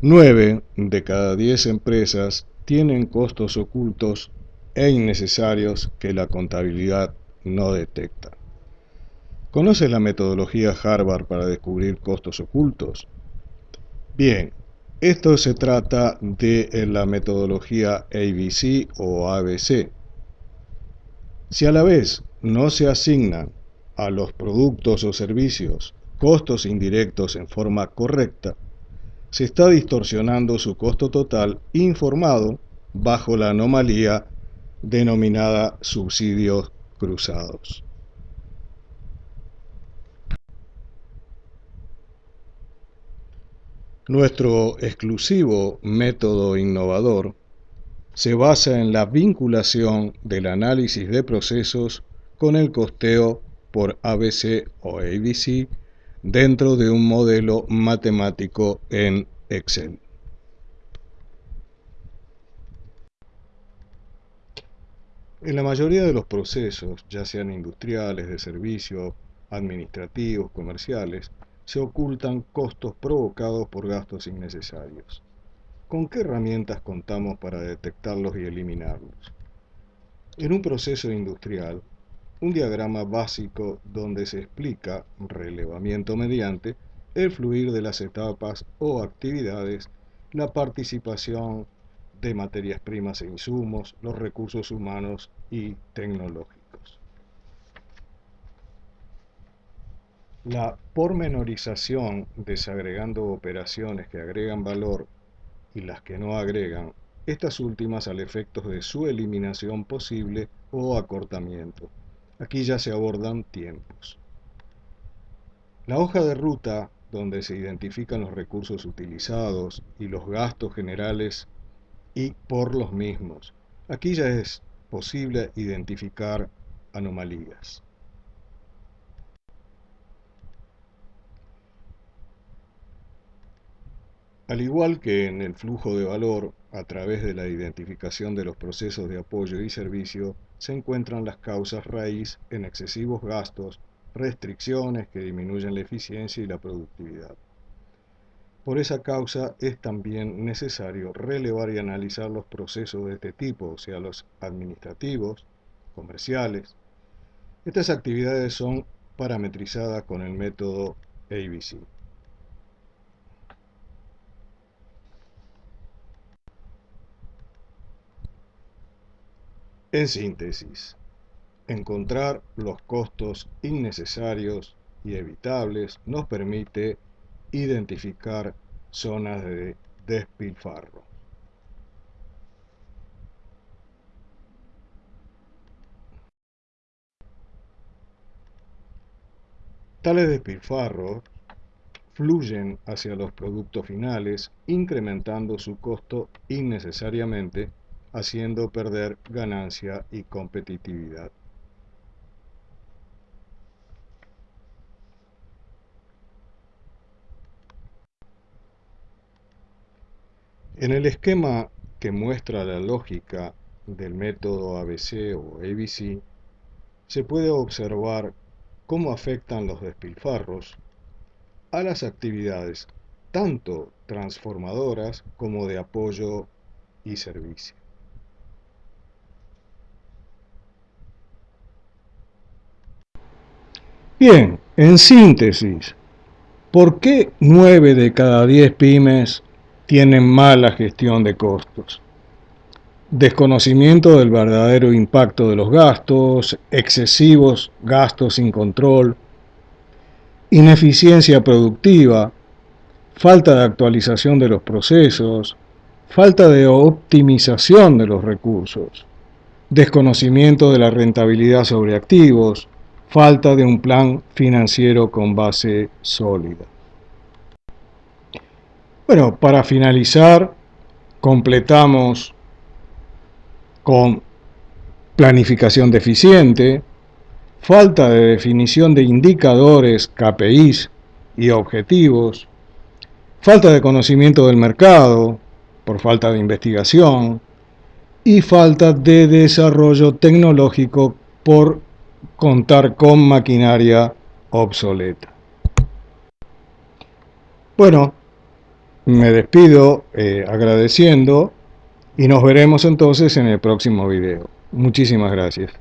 9 de cada 10 empresas tienen costos ocultos e innecesarios que la contabilidad no detecta. ¿Conoces la metodología Harvard para descubrir costos ocultos? Bien, esto se trata de la metodología ABC o ABC. Si a la vez no se asignan a los productos o servicios costos indirectos en forma correcta, se está distorsionando su costo total informado bajo la anomalía denominada subsidios cruzados. Nuestro exclusivo método innovador se basa en la vinculación del análisis de procesos con el costeo por ABC o ABC dentro de un modelo matemático en Excel. En la mayoría de los procesos, ya sean industriales, de servicio, administrativos, comerciales, se ocultan costos provocados por gastos innecesarios. ¿Con qué herramientas contamos para detectarlos y eliminarlos? En un proceso industrial, un diagrama básico donde se explica, relevamiento mediante, el fluir de las etapas o actividades, la participación de materias primas e insumos, los recursos humanos y tecnológicos. La pormenorización desagregando operaciones que agregan valor y las que no agregan, estas últimas al efecto de su eliminación posible o acortamiento. Aquí ya se abordan tiempos. La hoja de ruta, donde se identifican los recursos utilizados y los gastos generales y por los mismos. Aquí ya es posible identificar anomalías. Al igual que en el flujo de valor, a través de la identificación de los procesos de apoyo y servicio, se encuentran las causas raíz en excesivos gastos, restricciones que disminuyen la eficiencia y la productividad. Por esa causa es también necesario relevar y analizar los procesos de este tipo, o sea, los administrativos, comerciales. Estas actividades son parametrizadas con el método ABC. En síntesis, encontrar los costos innecesarios y evitables nos permite identificar zonas de despilfarro. Tales despilfarros fluyen hacia los productos finales, incrementando su costo innecesariamente haciendo perder ganancia y competitividad. En el esquema que muestra la lógica del método ABC o ABC, se puede observar cómo afectan los despilfarros a las actividades tanto transformadoras como de apoyo y servicio. Bien, en síntesis, ¿por qué 9 de cada 10 pymes tienen mala gestión de costos? Desconocimiento del verdadero impacto de los gastos, excesivos gastos sin control, ineficiencia productiva, falta de actualización de los procesos, falta de optimización de los recursos, desconocimiento de la rentabilidad sobre activos, falta de un plan financiero con base sólida. Bueno, para finalizar, completamos con planificación deficiente, falta de definición de indicadores, KPIs y objetivos, falta de conocimiento del mercado por falta de investigación y falta de desarrollo tecnológico por contar con maquinaria obsoleta. Bueno, Me despido eh, agradeciendo y nos veremos entonces en el próximo video. Muchísimas gracias.